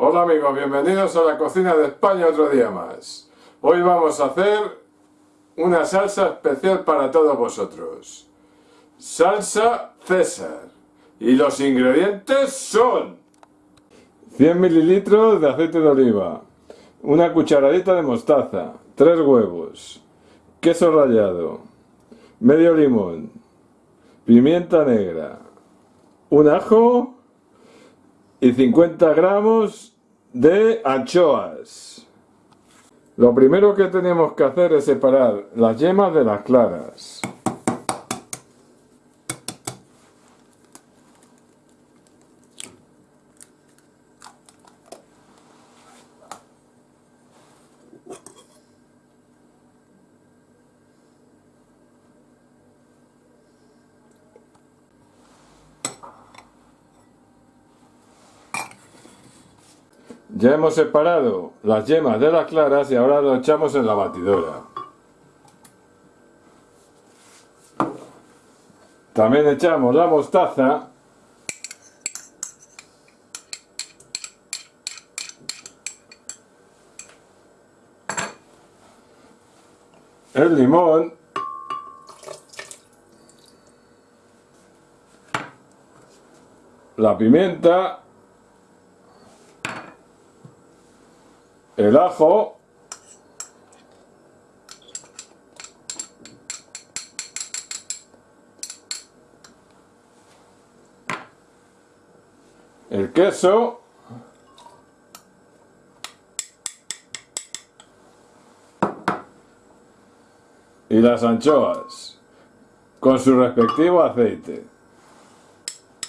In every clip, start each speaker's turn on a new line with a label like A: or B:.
A: Hola amigos, bienvenidos a la cocina de España otro día más. Hoy vamos a hacer una salsa especial para todos vosotros. Salsa César. Y los ingredientes son 100 mililitros de aceite de oliva, una cucharadita de mostaza, 3 huevos, queso rallado, medio limón, pimienta negra, un ajo y 50 gramos de anchoas. Lo primero que tenemos que hacer es separar las yemas de las claras. Ya hemos separado las yemas de las claras y ahora lo echamos en la batidora. También echamos la mostaza. El limón. La pimienta el ajo, el queso, y las anchoas con su respectivo aceite.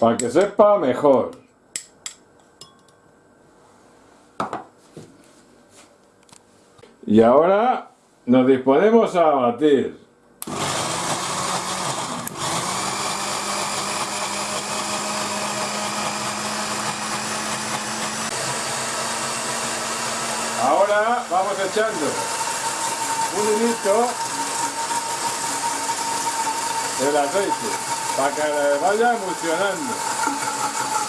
A: Para que sepa mejor Y ahora nos disponemos a batir. Ahora vamos echando un hilito del aceite para que vaya emulsionando.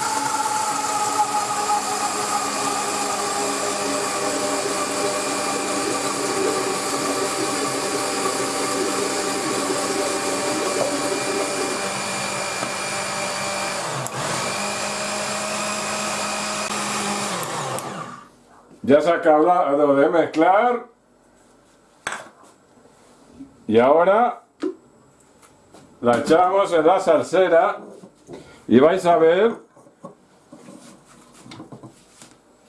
A: Ya se ha acabado de mezclar. Y ahora la echamos en la salsera y vais a ver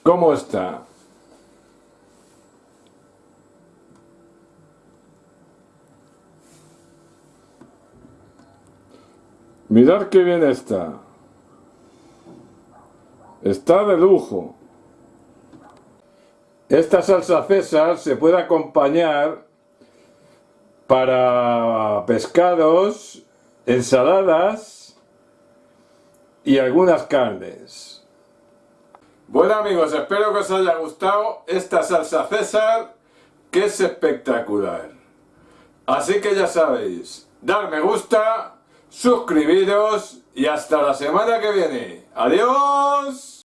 A: cómo está. Mirad qué bien está. Está de lujo. Esta salsa César se puede acompañar para pescados, ensaladas y algunas carnes. Bueno amigos, espero que os haya gustado esta salsa César que es espectacular. Así que ya sabéis, dar me gusta, suscribiros y hasta la semana que viene. ¡Adiós!